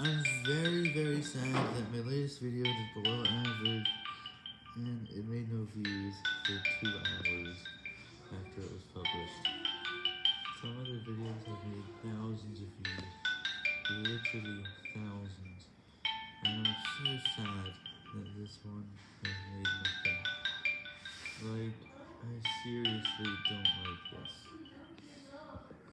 I'm very, very sad that my latest video did below average, and it made no views for two hours after it was published. Some other videos have made thousands of views, literally thousands, and I'm so sad that this one has made nothing. Like, I seriously don't like.